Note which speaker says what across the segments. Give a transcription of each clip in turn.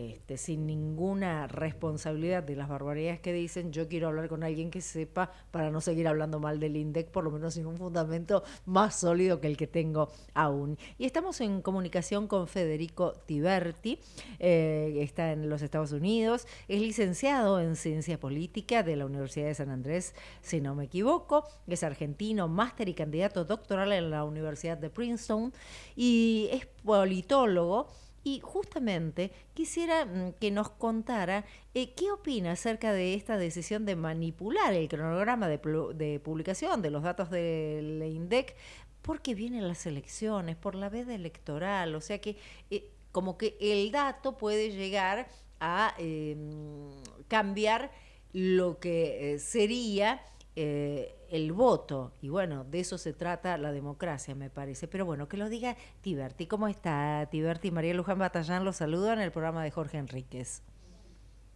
Speaker 1: este, sin ninguna responsabilidad de las barbaridades que dicen, yo quiero hablar con alguien que sepa para no seguir hablando mal del INDEC, por lo menos sin un fundamento más sólido que el que tengo aún. Y estamos en comunicación con Federico Tiberti, eh, está en los Estados Unidos, es licenciado en Ciencia Política de la Universidad de San Andrés, si no me equivoco, es argentino, máster y candidato doctoral en la Universidad de Princeton y es politólogo y justamente quisiera mm, que nos contara eh, qué opina acerca de esta decisión de manipular el cronograma de, publicación de los datos del INDEC porque vienen las elecciones, por la veda electoral, o sea que eh, como que el dato puede llegar a em, cambiar lo que eh, sería eh, el voto. Y bueno, de eso se trata la democracia, me parece. Pero bueno, que lo diga Tiberti. ¿Cómo está Tiberti? María Luján Batallán los saluda en el programa de Jorge Enríquez.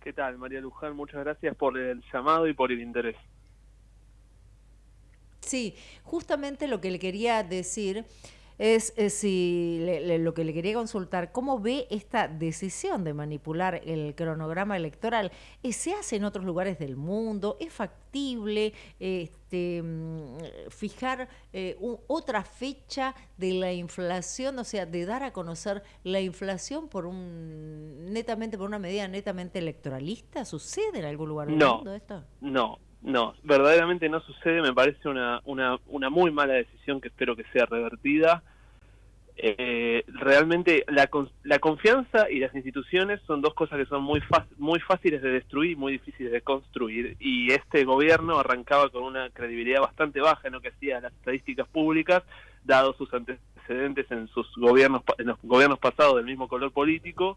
Speaker 2: ¿Qué tal, María Luján? Muchas gracias por el llamado y por el interés.
Speaker 1: Sí, justamente lo que le quería decir es, si lo que le quería consultar, ¿cómo ve esta decisión de manipular el cronograma electoral? Eh, ¿Se hace en otros lugares del mundo? ¿Es factible este, mm, fijar eh, otra fecha de la inflación, o sea, de dar a conocer la inflación por un netamente por una medida netamente electoralista? ¿Sucede en algún lugar del mundo esto?
Speaker 2: No, no, verdaderamente no sucede, me parece una, una, una muy mala decisión que espero que sea revertida. Eh, realmente la, la confianza y las instituciones son dos cosas que son muy, muy fáciles de destruir y muy difíciles de construir. Y este gobierno arrancaba con una credibilidad bastante baja en lo que hacía las estadísticas públicas, dado sus antecedentes en sus gobiernos, en los gobiernos pasados del mismo color político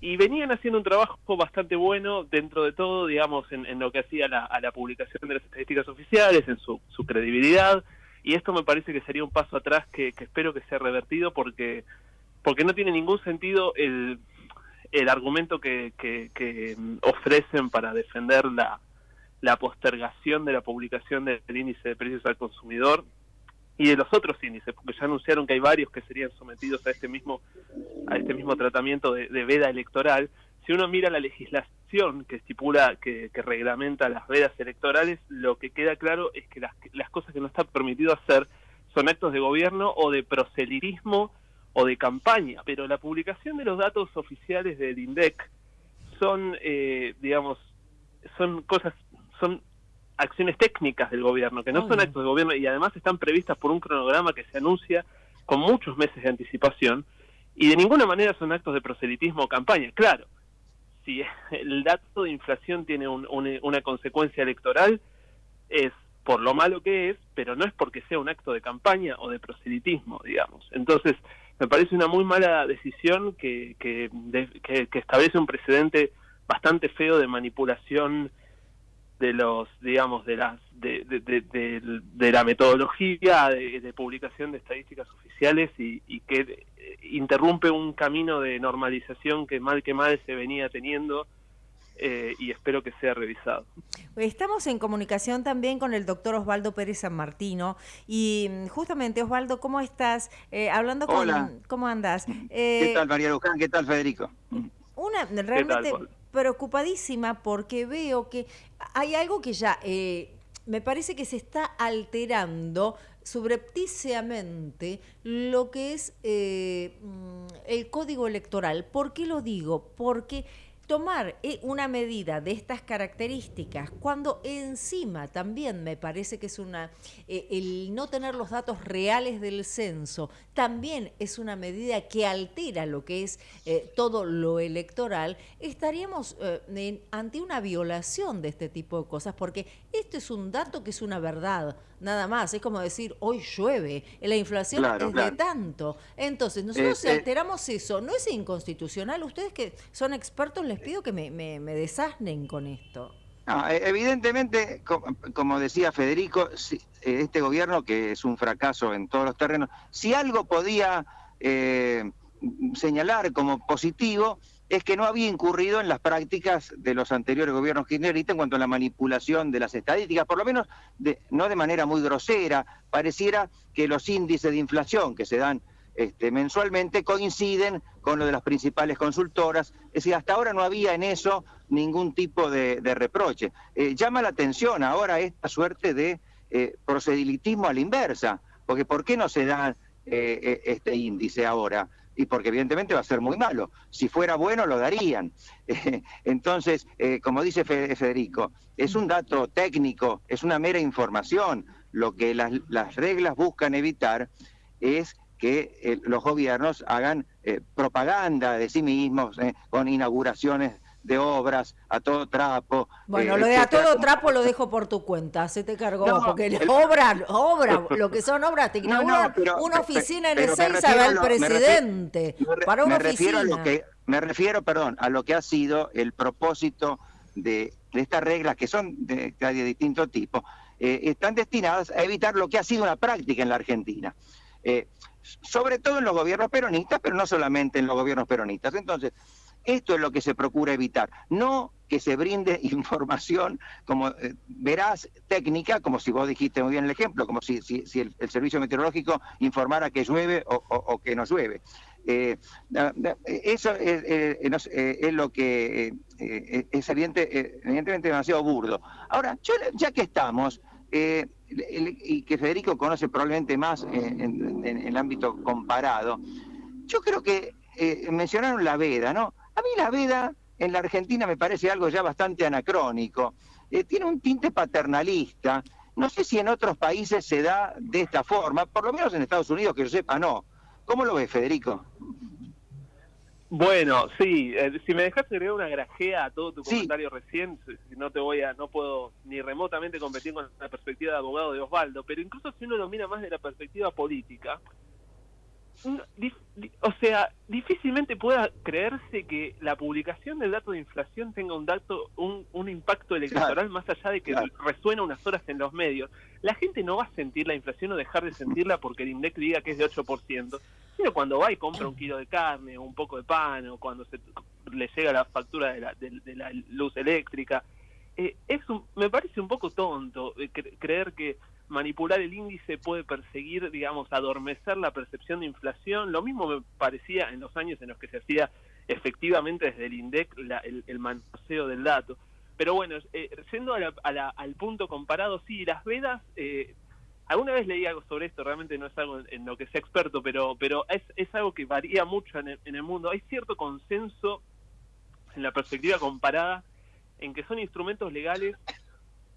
Speaker 2: y venían haciendo un trabajo bastante bueno dentro de todo, digamos, en, lo que hacía la, publicación de las estadísticas oficiales, en su, su, credibilidad, y esto me parece que sería un paso atrás que, espero que sea revertido porque, porque no tiene ningún sentido el, el argumento que, que, ofrecen para defender la, la postergación de la publicación del índice de precios al consumidor y de los otros índices, porque ya anunciaron que hay varios que serían sometidos a este mismo a este mismo tratamiento de, veda electoral. Si uno mira la legislación que estipula, que, reglamenta las vedas electorales, lo que queda claro es que las, las cosas que no está permitido hacer son actos de gobierno o de proselitismo o de campaña, pero la publicación de los datos oficiales del INDEC son, eh, digamos, son cosas, son acciones técnicas del gobierno, que no son actos de gobierno y además están previstas por un cronograma que se anuncia con muchos meses de anticipación y de ninguna manera son actos de proselitismo o campaña. Claro, si el dato de inflación tiene una consecuencia electoral, es por lo malo que es, pero no es porque sea un acto de campaña o de proselitismo, digamos. Entonces, me parece una muy mala decisión que, que, que establece un precedente bastante feo de manipulación de los digamos de las de, de, la metodología de, publicación de estadísticas oficiales y, que eh, interrumpe un camino de normalización que mal que mal se venía teniendo eh, y espero que sea revisado.
Speaker 1: Estamos en comunicación también con el doctor Osvaldo Pérez San Martino y mm, justamente Osvaldo, ¿cómo estás? Eh, hablando con... ¿Cómo andas?
Speaker 3: ¿Qué tal María Luján? ¿Qué tal Federico?
Speaker 1: Una, realmente preocupadísima porque veo que hay algo que ya eh, me parece que se está alterando subrepticiamente lo que es eh, mm, el código electoral. ¿Por qué lo digo? Porque tomar eh, una medida de estas características cuando encima también me parece que es una eh, el no tener los datos reales del censo también es una medida que altera lo que es eh, todo lo electoral estaríamos ante una violación de este tipo de cosas porque esto es un dato que es una verdad nada más. Es como decir hoy llueve la inflación es de tanto. Entonces nosotros si alteramos eso. No es inconstitucional ustedes que son expertos les pido que me, desasnen con esto.
Speaker 3: E, evidentemente, como decía Federico, este gobierno, que es un fracaso en todos los terrenos, si algo podía eh, señalar como positivo, es que no había incurrido en las prácticas de los anteriores gobiernos kirchneristas en cuanto a la manipulación de las estadísticas, por lo menos de, no de manera muy grosera, pareciera que los índices de inflación que se dan este, mensualmente coinciden con lo de las principales consultoras. Es decir, hasta ahora no había en eso ningún tipo de, reproche. Eh, llama la atención ahora esta suerte de eh, procedilitismo a la inversa, porque ¿por qué no se da eh, este índice ahora? Y porque evidentemente va a ser muy malo. Si fuera bueno, lo darían. entonces, como dice Federico, es un dato técnico, es una mera información. Lo que las, las reglas buscan evitar es que eh, los gobiernos hagan eh, propaganda de sí mismos eh, con inauguraciones de obras a todo trapo.
Speaker 1: Bueno, lo de a todo trapo lo dejo por tu cuenta, se te cargó, porque obra, obra, lo que son obras, te una oficina en Ezeiza va el presidente, para una
Speaker 3: Refiero a lo que, me refiero, perdón, a lo que ha sido el propósito de, estas reglas, que son de, de distinto tipo, están destinadas a evitar lo que ha sido una práctica en la Argentina sobre todo en los gobiernos peronistas, pero no solamente en los gobiernos peronistas. Entonces, esto es lo que se procura evitar, no que se brinde información como eh, verás técnica, como si vos dijiste muy bien el ejemplo, como si, el, servicio meteorológico informara que llueve o, que no llueve. Eh, eso es, lo que eh, es evidente, evidentemente demasiado burdo. Ahora, ya que estamos, y que Federico conoce probablemente más en, el ámbito comparado, yo creo que eh, mencionaron la veda, ¿no? A mí la veda en la Argentina me parece algo ya bastante anacrónico, eh, tiene un tinte paternalista, no sé si en otros países se da de esta forma, por lo menos en Estados Unidos, que yo sepa, no. ¿Cómo lo ves, Federico?
Speaker 2: Bueno, sí, eh, si me dejaste agregar una grajea a todo tu comentario recién, no te voy a, no puedo ni remotamente competir con la perspectiva de abogado de Osvaldo, pero incluso si uno lo mira más de la perspectiva política, o sea, difícilmente pueda creerse que la publicación del dato de inflación tenga un dato, un, un impacto electoral más allá de que resuena unas horas en los medios. La gente no va a sentir la inflación o dejar de sentirla porque el INDEC diga que es de 8%, sino cuando va y compra un kilo de carne o un poco de pan o cuando se le llega la factura de la, de, la luz eléctrica. Eh, es me parece un poco tonto eh, creer que manipular el índice puede perseguir, digamos, adormecer la percepción de inflación. Lo mismo me parecía en los años en los que se hacía efectivamente desde el INDEC el, el manoseo del dato. Pero bueno, eh, yendo al punto comparado, sí, las vedas, eh, alguna vez leí algo sobre esto, realmente no es algo en, lo que sea experto, pero, pero es, es algo que varía mucho en en el mundo. Hay cierto consenso en la perspectiva comparada en que son instrumentos legales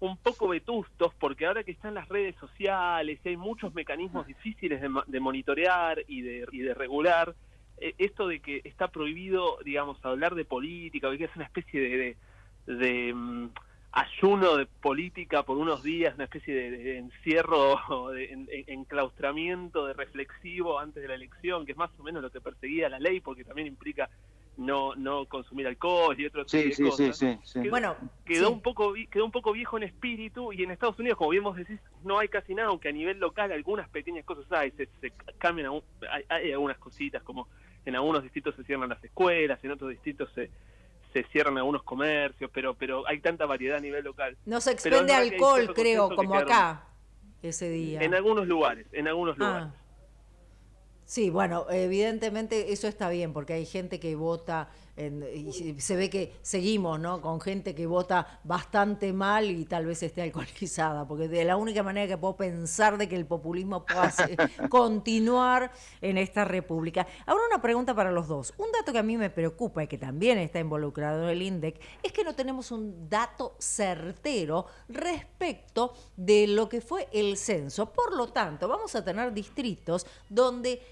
Speaker 2: un poco vetustos porque ahora que están las redes sociales y hay muchos mecanismos difíciles de, monitorear y de, y de regular, eh, esto de que está prohibido, digamos, hablar de política, que es una especie de, de, mm, ayuno de política por unos días, una especie de, encierro, de enclaustramiento de reflexivo antes de la elección, que es más o menos lo que perseguía la ley, porque también implica no no consumir alcohol y otros
Speaker 3: sí, sí, Sí, sí,
Speaker 2: quedó, bueno, quedó un poco quedó un poco viejo en espíritu y en Estados Unidos, como bien vos decís, no hay casi nada, aunque a nivel local algunas pequeñas cosas hay, se, cambian, hay, algunas cositas como en algunos distritos se cierran las escuelas, en otros distritos se se cierran algunos comercios, pero pero hay tanta variedad a nivel local.
Speaker 1: No se expende alcohol, creo, como acá ese día.
Speaker 2: En algunos lugares, en algunos ah. lugares.
Speaker 1: Sí, bueno, evidentemente eso está bien, porque hay gente que vota, y se ve que seguimos, ¿no? Con gente que vota bastante mal y tal vez esté alcoholizada, porque de la única manera que puedo pensar de que el populismo pueda continuar en esta república. Ahora una pregunta para los dos. Un dato que a mí me preocupa y que también está involucrado en el INDEC es que no tenemos un dato certero respecto de lo que fue el censo. Por lo tanto, vamos a tener distritos donde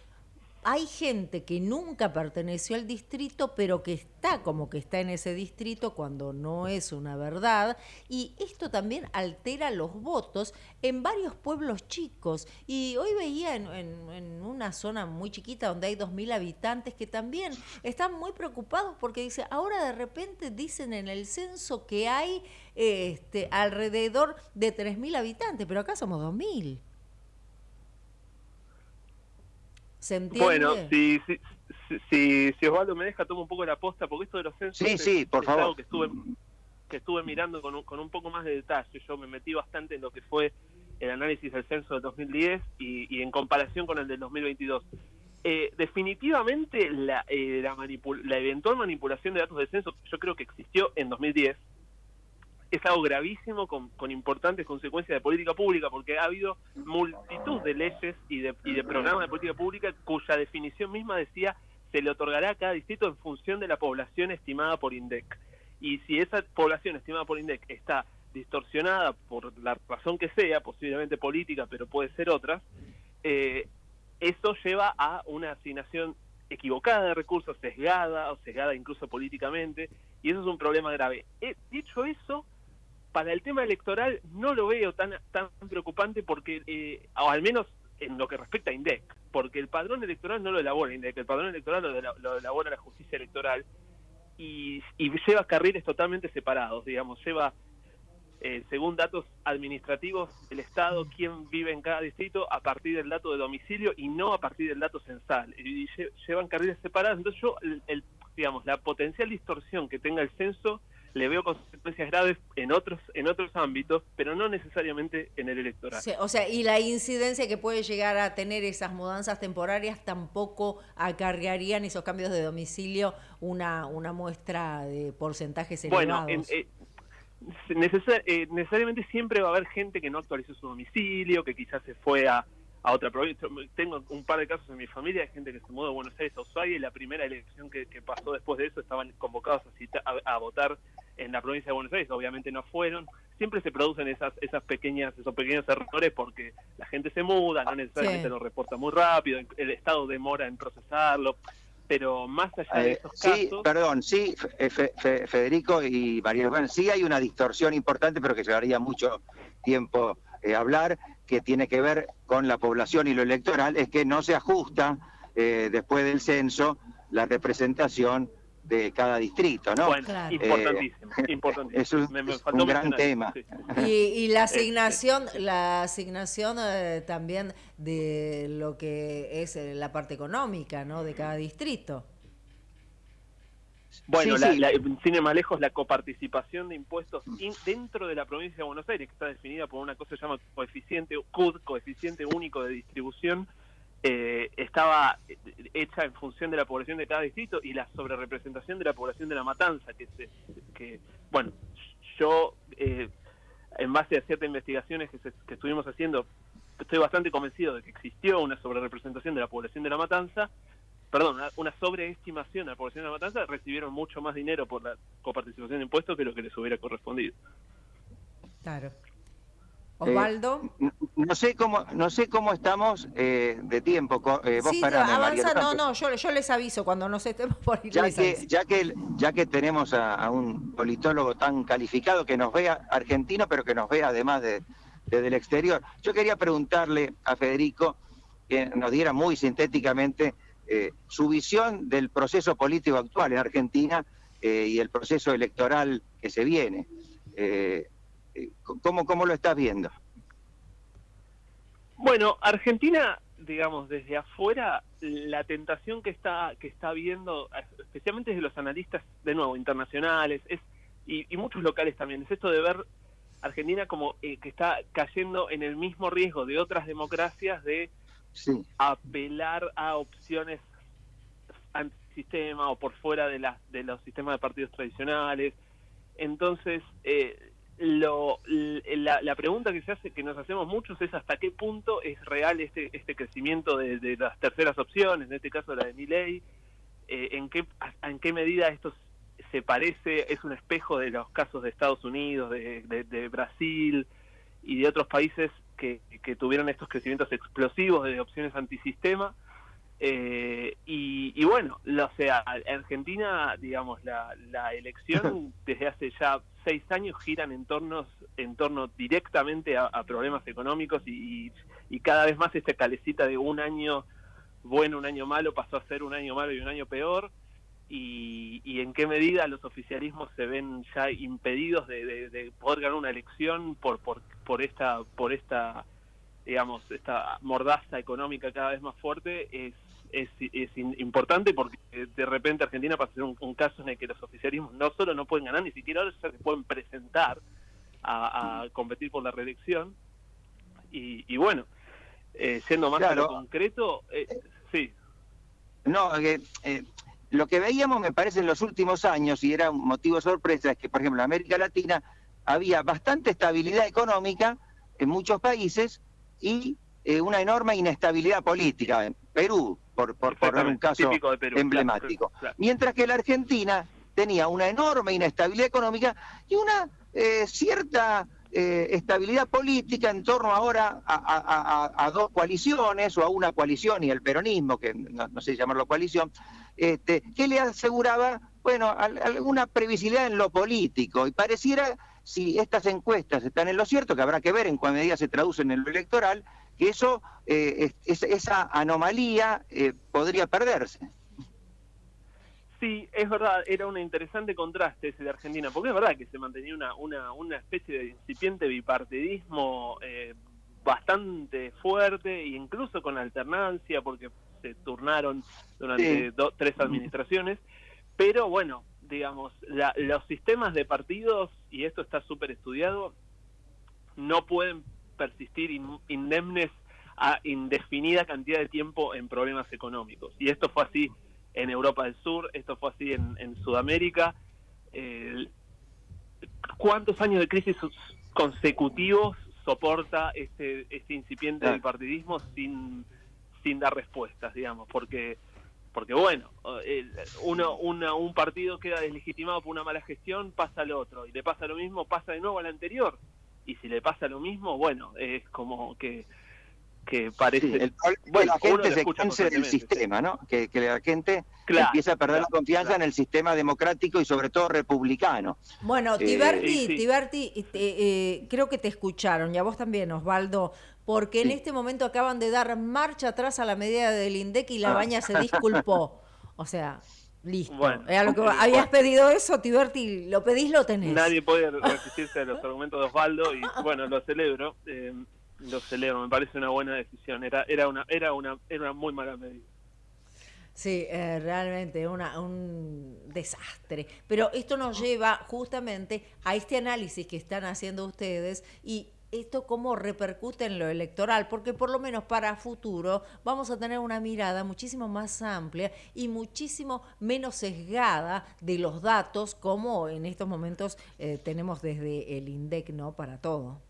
Speaker 1: hay gente que nunca perteneció al distrito, pero que está como que está en ese distrito cuando no es una verdad. Y esto también altera los votos en varios pueblos chicos. Y hoy veía en, una zona muy chiquita donde hay 2.000 habitantes que también están muy preocupados porque dice, ahora de repente dicen en el censo que hay este, alrededor de 3.000 habitantes, pero acá somos 2.000.
Speaker 2: Bueno, si, si, si, si, Osvaldo me deja, tomo un poco la posta, porque esto de los censos
Speaker 3: sí, sí, por favor.
Speaker 2: algo que estuve, que estuve mirando con un, con un poco más de detalle. Yo me metí bastante en lo que fue el análisis del censo de 2010 y, y en comparación con el del 2022. Eh, definitivamente la, eh, la, la, eventual manipulación de datos de censo, yo creo que existió en 2010, es algo gravísimo con, con, importantes consecuencias de política pública, porque ha habido multitud de leyes y de, y de programas de política pública cuya definición misma decía se le otorgará a cada distrito en función de la población estimada por INDEC. Y si esa población estimada por INDEC está distorsionada por la razón que sea, posiblemente política, pero puede ser otra, eh, eso lleva a una asignación equivocada de recursos, sesgada o sesgada incluso políticamente, y eso es un problema grave. He dicho eso, para el tema electoral no lo veo tan, tan preocupante porque, eh, o al menos en lo que respecta a INDEC, porque el padrón electoral no lo elabora INDEC, el padrón electoral lo, elabora la justicia electoral y, y lleva carriles totalmente separados, digamos, lleva eh, según datos administrativos del Estado, quién vive en cada distrito a partir del dato de domicilio y no a partir del dato censal. Y, llevan carriles separados. Entonces yo, el, digamos, la potencial distorsión que tenga el censo le veo consecuencias graves en otros en otros ámbitos, pero no necesariamente en el electoral.
Speaker 1: o sea, y la incidencia que puede llegar a tener esas mudanzas temporarias tampoco acarrearían esos cambios de domicilio una una muestra de porcentajes elevados.
Speaker 2: Bueno, eh, eh, necesariamente siempre va a haber gente que no actualizó su domicilio, que quizás se fue a, a otra provincia. Tengo un par de casos en mi familia de gente que se mudó de Buenos Aires a Ushuaia y la primera elección que, pasó después de eso estaban convocados a, a, votar en la provincia de Buenos Aires. Obviamente no fueron. Siempre se producen esas esas pequeñas esos pequeños errores porque la gente se muda, no necesariamente lo reporta muy rápido, el Estado demora en procesarlo pero más allá de eh, esos
Speaker 3: casos... Sí, perdón, sí, Federico y María, bueno, sí hay una distorsión importante, pero que llevaría mucho tiempo eh, hablar, que tiene que ver con la población y lo electoral, es que no se ajusta eh, después del censo la representación de cada distrito, ¿no?
Speaker 2: Bueno, importantísimo, eh, importantísimo.
Speaker 3: Es un, gran tema.
Speaker 1: Y, la este, asignación, la asignación eh, también de lo que es eh, la parte económica, ¿no? De cada distrito.
Speaker 2: Bueno, la, La, sin ir más lejos, la coparticipación de impuestos dentro de la provincia de Buenos Aires, que está definida por una cosa que se llama coeficiente CUD, coeficiente único de distribución, eh, estaba hecha en función de la población de cada distrito y la sobrerepresentación de la población de la matanza, que, que bueno, yo eh, en base a ciertas investigaciones que, que estuvimos haciendo, estoy bastante convencido de que existió una sobrerepresentación de la población de la matanza, perdón, una, sobreestimación de la población de la matanza, recibieron mucho más dinero por la coparticipación de impuestos que lo que les hubiera correspondido.
Speaker 1: Claro. Osvaldo.
Speaker 3: Eh, no sé cómo no sé cómo estamos eh, de tiempo. Eh,
Speaker 1: vos sí, avanza, no, no, yo, yo, les aviso cuando nos estemos por ir.
Speaker 3: Ya que, ya que, ya que tenemos a, un politólogo tan calificado que nos vea argentino, pero que nos vea además de, desde el exterior, yo quería preguntarle a Federico que nos diera muy sintéticamente su visión del proceso político actual en Argentina y el proceso electoral que se viene. ¿Cómo, ¿Cómo lo estás viendo?
Speaker 2: Bueno, Argentina, digamos, desde afuera, la tentación que está, que está viendo, especialmente desde los analistas, de nuevo, internacionales, es y, muchos locales también, es esto de ver Argentina como eh, que está cayendo en el mismo riesgo de otras democracias de apelar a opciones antisistema o por fuera de, las de los sistemas de partidos tradicionales. Entonces, eh, lo, la, pregunta que se hace, que nos hacemos muchos es hasta qué punto es real este, este crecimiento de, las terceras opciones, en este caso la de Milley, eh, en qué en qué medida esto se parece, es un espejo de los casos de Estados Unidos, de, de, Brasil y de otros países que, que tuvieron estos crecimientos explosivos de opciones antisistema. Eh, y, bueno, o sea, Argentina, digamos, la, la elección desde hace ya seis años giran en, torno, en torno directamente a, problemas económicos y, y, cada vez más esta calecita de un año bueno, un año malo pasó a ser un año malo y un año peor. Y, y en qué medida los oficialismos se ven ya impedidos de, de, poder ganar una elección por, por, por esta por esta digamos esta mordaza económica cada vez más fuerte es es, es importante porque de repente Argentina pasa a ser un, caso en el que los oficialismos no solo no pueden ganar, ni siquiera ahora se pueden presentar a, competir por la reelección. Y, y bueno, eh, siendo más concreto, eh, sí.
Speaker 3: No, eh, eh, lo que veíamos, me parece, en los últimos años, y era un motivo de sorpresa, es que, por ejemplo, en América Latina había bastante estabilidad económica en muchos países y eh, una enorme inestabilidad política. Perú, por, por poner un caso emblemático. Mientras que la Argentina tenía una enorme inestabilidad económica y una eh, cierta eh, estabilidad política en torno ahora a, dos coaliciones o a una coalición y el peronismo, que no, sé llamarlo coalición, este, que le aseguraba, bueno, alguna previsibilidad en lo político. Y pareciera, si estas encuestas están en lo cierto, que habrá que ver en cuál medida se traducen en lo electoral, eso, eh, esa anomalía eh, podría perderse.
Speaker 2: Sí, es verdad, era un interesante contraste ese de Argentina, porque es verdad que se mantenía una, una, una especie de incipiente bipartidismo eh, bastante fuerte, e incluso con alternancia, porque se turnaron durante tres administraciones, pero bueno, digamos, los sistemas de partidos, y esto está súper estudiado, no pueden persistir indemnes a indefinida cantidad de tiempo en problemas económicos. Y esto fue así en Europa del Sur, esto fue así en, Sudamérica. ¿Cuántos años de crisis consecutivos soporta este, este incipiente bipartidismo sin, sin dar respuestas, digamos? Porque porque bueno, uno, un partido queda deslegitimado por una mala gestión, pasa al otro, y le pasa lo mismo, pasa de nuevo al anterior, y si le pasa lo mismo, bueno, es como que que parece...
Speaker 3: bueno, la gente se canse del sistema, ¿no? Que, la gente empieza a perder la confianza en el sistema democrático y sobre todo republicano.
Speaker 1: Bueno, eh, Tiberti, Tiberti eh, eh, creo que te escucharon, y a vos también, Osvaldo, porque en este momento acaban de dar marcha atrás a la medida del INDEC y la ah. baña se disculpó. O sea, Listo. Bueno, lo que habías pedido eso, Tiberti, lo pedís, lo tenés.
Speaker 2: Nadie puede resistirse a los argumentos de Osvaldo y bueno, lo celebro, eh, lo celebro, me parece una buena decisión, era, era, una, era, una, era una muy mala medida.
Speaker 1: Sí, eh, realmente una, un desastre. Pero esto nos lleva justamente a este análisis que están haciendo ustedes y esto cómo repercute en lo electoral, porque por lo menos para futuro vamos a tener una mirada muchísimo más amplia y muchísimo menos sesgada de los datos como en estos momentos eh, tenemos desde el INDEC, ¿no? Para todo.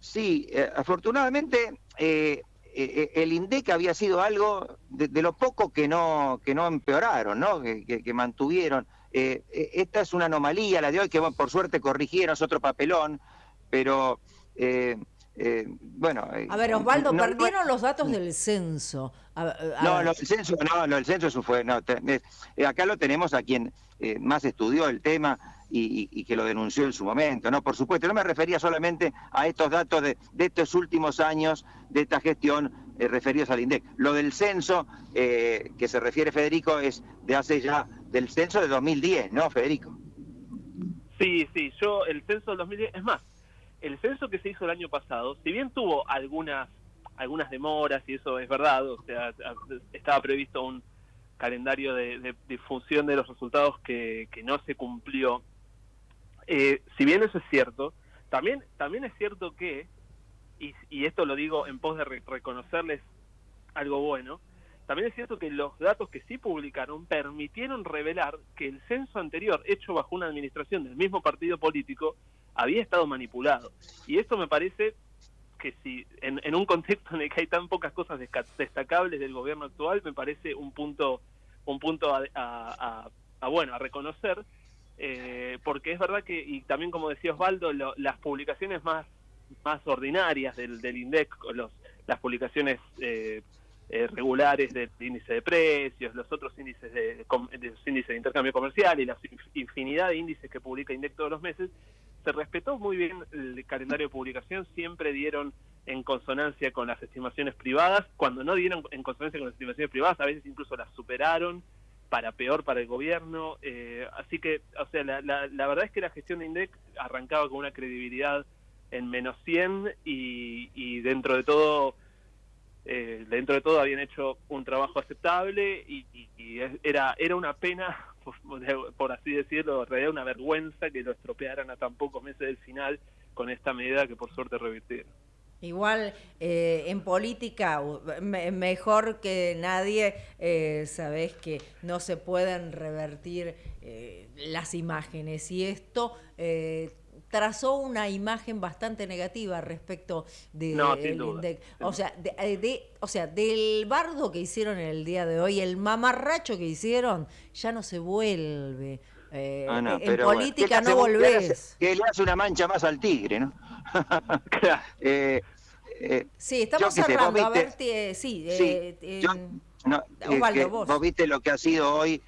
Speaker 3: Sí, eh, afortunadamente eh, el INDEC había sido algo de, lo poco que no, que no empeoraron, ¿no? que mantuvieron. Eh, eh, esta es una anomalía, la de hoy, que por suerte corrigieron, es otro papelón, pero eh, bueno.
Speaker 1: A ver, Osvaldo, perdieron los datos del censo.
Speaker 3: no, el censo, no, el censo eso fue, no, acá lo tenemos a quien más estudió el tema y, que lo denunció en su momento, ¿no? Por supuesto, no me refería solamente a estos datos de, estos últimos años de esta gestión referidos al INDEC. Lo del censo que se refiere Federico es de hace ya del censo de 2010, ¿no, Federico?
Speaker 2: Sí, sí, yo el censo del 2010, es más, el censo que se hizo el año pasado, si bien tuvo algunas algunas demoras y eso es verdad, o sea, estaba previsto un calendario de, difusión de los resultados que, no se cumplió. Eh, si bien eso es cierto, también también es cierto que, y esto lo digo en pos de reconocerles algo bueno, también es cierto que los datos que sí publicaron permitieron revelar que el censo anterior, hecho bajo una administración del mismo partido político, había estado manipulado. Y esto me parece que si en, un contexto en el que hay tan pocas cosas destacables del gobierno actual, me parece un punto un punto a, bueno a reconocer, eh, porque es verdad que y también como decía Osvaldo, las publicaciones más más ordinarias del, del INDEC, los, las publicaciones eh, eh, regulares del índice de precios, los otros índices de, índices de intercambio comercial y la infinidad de índices que publica INDEC todos los meses, se respetó muy bien el calendario de publicación, siempre dieron en consonancia con las estimaciones privadas, cuando no dieron en consonancia con las estimaciones privadas, a veces incluso las superaron para peor para el gobierno, eh, así que, o sea, la, la, verdad es que la gestión de INDEC arrancaba con una credibilidad en menos 100 y, y dentro de todo eh, dentro de todo habían hecho un trabajo aceptable y, era, era una pena, por, así decirlo, en realidad una vergüenza que lo estropearan a tan pocos meses del final con esta medida que por suerte revirtieron.
Speaker 1: Igual eh, en política, mejor que nadie, eh, sabes que no se pueden revertir eh, las imágenes y esto eh, trazó una imagen bastante negativa respecto de
Speaker 2: no,
Speaker 1: o sea de, o sea del bardo que hicieron el día de hoy el mamarracho que hicieron ya no se vuelve eh, ah, en política no volvés.
Speaker 3: Que le hace una mancha más al tigre, ¿no?
Speaker 1: eh, eh, sí, estamos cerrando. a ver, sí,
Speaker 3: sí eh, no, vos. vos. viste lo que ha sido hoy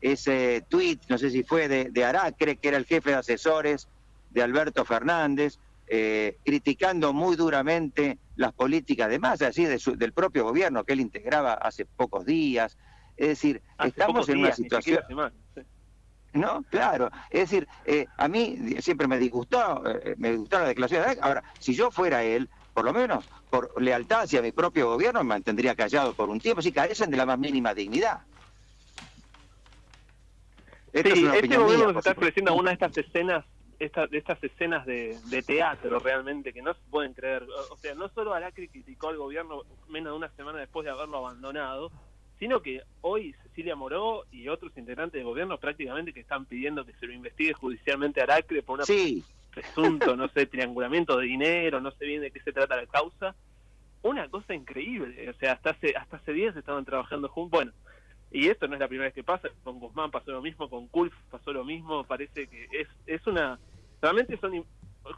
Speaker 3: ese tweet, no sé si fue de, de, Aracre, que era el jefe de asesores de Alberto Fernández, criticando muy duramente las políticas de masa, así de del propio gobierno que él integraba hace pocos días. Es decir, estamos en una situación... ¿no? Claro, es decir, eh, a mí siempre me disgustó, eh, me gustó la declaración de Ahora, si yo fuera él, por lo menos por lealtad hacia mi propio gobierno, me mantendría callado por un tiempo, si carecen de la más mínima dignidad.
Speaker 2: Sí, este gobierno nos está ofreciendo una de estas escenas esta, de estas escenas de, de, teatro realmente que no se pueden creer. O sea, no solo Aracri criticó al gobierno menos de una semana después de haberlo abandonado, sino que hoy Cecilia Moró y otros integrantes del gobierno prácticamente que están pidiendo que se lo investigue judicialmente a Aracre por un presunto, no sé, triangulamiento de dinero, no sé bien de qué se trata la causa. Una cosa increíble, o sea, hasta hace, hasta hace días estaban trabajando juntos. Bueno, y esto no es la primera vez que pasa, con Guzmán pasó lo mismo, con Kulf pasó lo mismo, parece que es, es una... Realmente son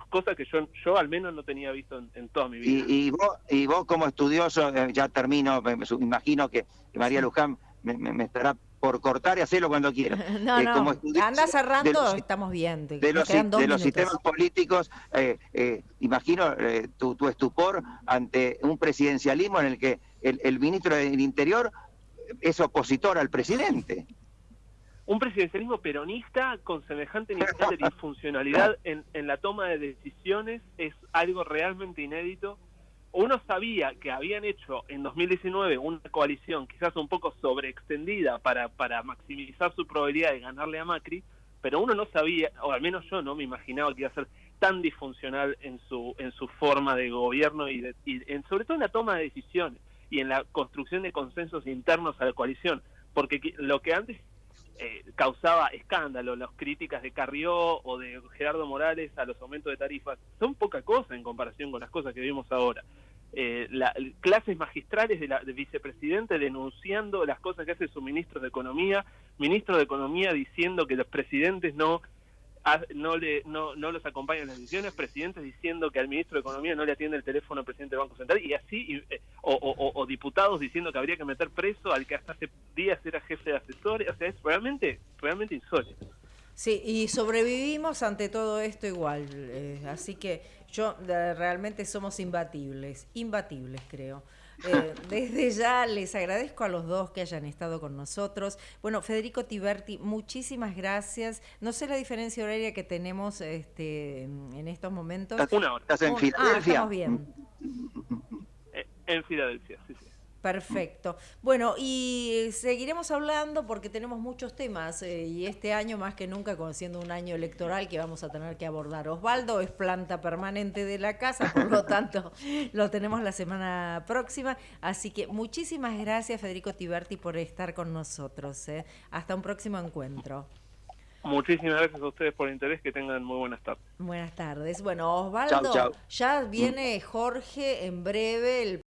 Speaker 2: cosa que yo, yo al menos no tenía visto en, toda mi vida.
Speaker 3: Y, vos, y vos como estudioso, eh, ya termino, me, imagino que, María Luján me, estará por cortar y hacerlo cuando quiera.
Speaker 1: No, eh, no, anda cerrando, estamos bien.
Speaker 3: de los, de los sistemas políticos, eh, imagino tu, tu, estupor ante un presidencialismo en el que el, el ministro del Interior es opositor al presidente
Speaker 2: un presidencialismo peronista con semejante nivel de disfuncionalidad en, en, la toma de decisiones es algo realmente inédito. Uno sabía que habían hecho en 2019 una coalición quizás un poco sobreextendida para, para maximizar su probabilidad de ganarle a Macri, pero uno no sabía, o al menos yo no me imaginaba que iba a ser tan disfuncional en su, en su forma de gobierno y, y en, sobre todo en la toma de decisiones y en la construcción de consensos internos a la coalición. Porque lo que antes eh, causaba escándalo, las críticas de Carrió o de Gerardo Morales a los aumentos de tarifas, son poca cosa en comparación con las cosas que vimos ahora. Eh, la, clases magistrales de la de vicepresidente denunciando las cosas que hace su ministro de Economía, ministro de Economía diciendo que los presidentes no no, le, no, no los acompañan las decisiones, presidentes diciendo que al ministro de Economía no le atiende el teléfono al presidente del Banco Central, y así, eh, o, diputados diciendo que habría que meter preso al que hasta hace días era jefe de asesores, o sea, es realmente, realmente insólito.
Speaker 1: Sí, y sobrevivimos ante todo esto igual, eh, así que yo realmente somos imbatibles, imbatibles creo. Eh, desde ya les agradezco a los dos que hayan estado con nosotros. Bueno, Federico Tiberti, muchísimas gracias. No sé la diferencia horaria que tenemos este, en estos momentos.
Speaker 3: Una hora. ¿Estás en
Speaker 1: ah, Filadelfia? estamos bien.
Speaker 2: Eh, en Filadelfia, sí, sí.
Speaker 1: Perfecto. Bueno, y seguiremos hablando porque tenemos muchos temas eh, y este año más que nunca, conociendo un año electoral que vamos a tener que abordar. Osvaldo es planta permanente de la casa, por lo tanto lo tenemos la semana próxima. Así que muchísimas gracias Federico Tiberti por estar con nosotros. Eh. Hasta un próximo encuentro.
Speaker 2: Muchísimas gracias a ustedes por el interés, que tengan muy buenas tardes.
Speaker 1: Buenas tardes. Bueno, Osvaldo, ya viene Jorge en breve, el